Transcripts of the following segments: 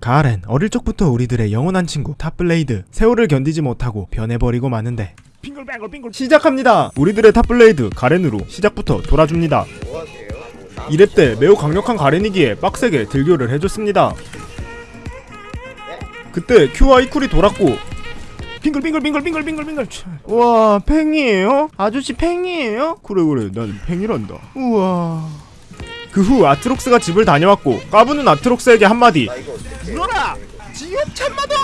가렌 어릴 적부터 우리들의 영원한 친구 탑블레이드. 세월을 견디지 못하고 변해버리고 마는데. 시작합니다! 우리들의 탑블레이드 가렌으로 시작부터 돌아줍니다. 뭐하세요? 뭐 2렙 때 매우 강력한 가렌이기에 빡세게 딜교를 해줬습니다. 그때 Q와 E쿨이 돌았고 빙글빙글 빙글 빙글 빙글 빙글. 우와 팽이에요? 아저씨 팽이에요? 그래 그래 난 팽이란다. 우와 그 후 아트록스가 집을 다녀왔고 까부는 아트록스에게 한마디. 물어라! 지옥 참마다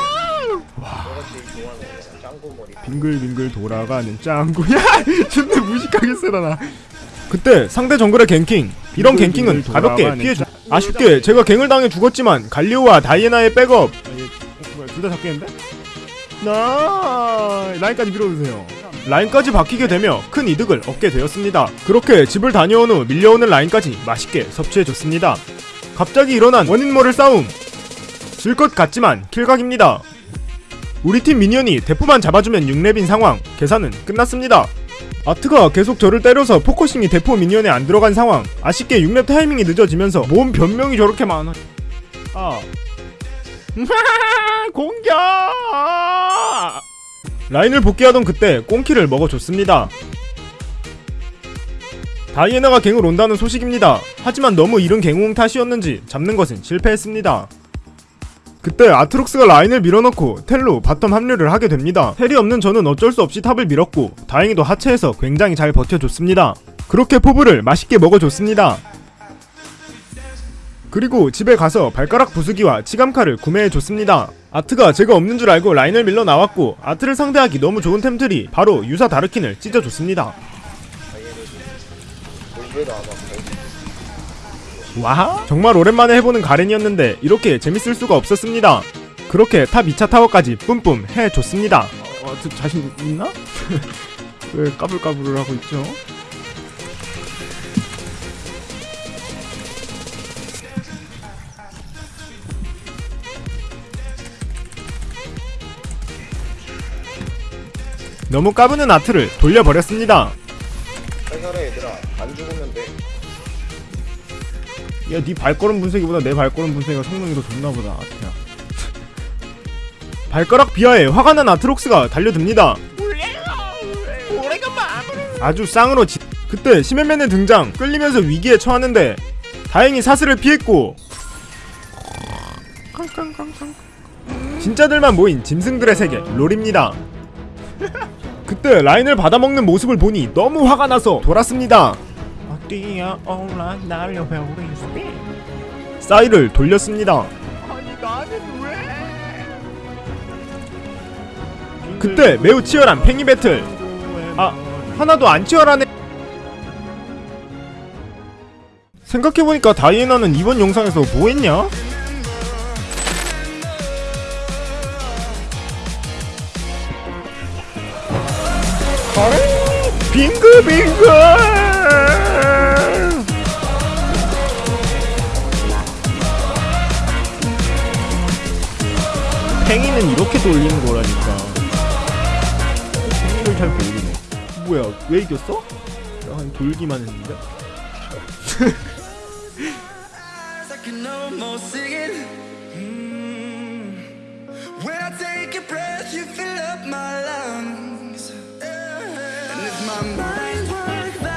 짱구머리 빙글빙글 돌아가는 짱구야 존나 무식하게 쓰라나. 그때 상대 정글의 갱킹. 이런 갱킹은 가볍게 피해주 아쉽게 제가 갱을 당해 죽었지만 갈리오와 다이애나의 백업. 둘 다 잡겠는데? 나 라인까지 밀어주세요 라인까지 바뀌게 되며 큰 이득을 얻게 되었습니다. 그렇게 집을 다녀온 후 밀려오는 라인까지 맛있게 섭취해줬습니다. 갑자기 일어난 원인 모를 싸움. 질 것 같지만 킬각입니다. 우리 팀 minion이 대포만 잡아주면 6렙인 상황. 계산은 끝났습니다. 아트가 계속 저를 때려서 focusing이 대포 minion에 안 들어간 상황. 아쉽게 6렙 타이밍이 늦어지면서 몸 변명이 저렇게 많아. 아. 공격 라인을 복귀하던 그때 꽁킬을 먹어줬습니다 다이애나가 갱을 온다는 소식입니다 하지만 너무 이른 갱웅 탓이었는지 잡는 것은 실패했습니다 그때 아트록스가 라인을 밀어넣고 텔로 bottom 합류를 하게 됩니다. 텔이 없는 저는 어쩔 수 없이 top을 밀었고 다행히도 하체에서 굉장히 잘 버텨줬습니다. 그렇게 포블을 맛있게 먹어줬습니다. 그리고 집에 가서 발가락 부수기와 치감칼을 구매해줬습니다. 아트가 제가 없는 줄 알고 라인을 밀러 나왔고 아트를 상대하기 너무 좋은 템들이 바로 유사 다르킨을 찢어줬습니다. 와 정말 오랜만에 해보는 가렌이었는데 이렇게 재밌을 수가 없었습니다. 그렇게 top 2차 타워까지 뿜뿜 해줬습니다. 어, 저 자신 있나? 왜 까불까불을 하고 있죠? 너무 까부는 아트를 돌려버렸습니다. 살살해 얘들아 안 죽으면 돼 야, 네 발걸음 분쇄기보다 내 발걸음 분쇄기가 성능이 더 좋나 보다, 아트야. 발가락 비하에 화가 난 아트록스가 달려듭니다. 아주 쌍으로 지... 그때 시맨맨의 등장, 끌리면서 위기에 처하는데 다행히 사슬을 피했고 진짜들만 모인 짐승들의 세계 롤입니다. 그때 라인을 받아먹는 모습을 보니 너무 화가 나서 돌았습니다. 뛰어올라? 날려버리지 싸이를 돌렸습니다. 아니 나는 왜? 그때 매우 치열한 팽이 배틀. 아 하나도 안 치열하네. 생각해보니까 다이애나는 이번 영상에서 뭐했냐? 빙글빙글 팽이는 이렇게 돌리는 거라니까 팽이를 잘 모르네 뭐야 왜 이겼어? 약간 돌기만 했는데? my mind's work.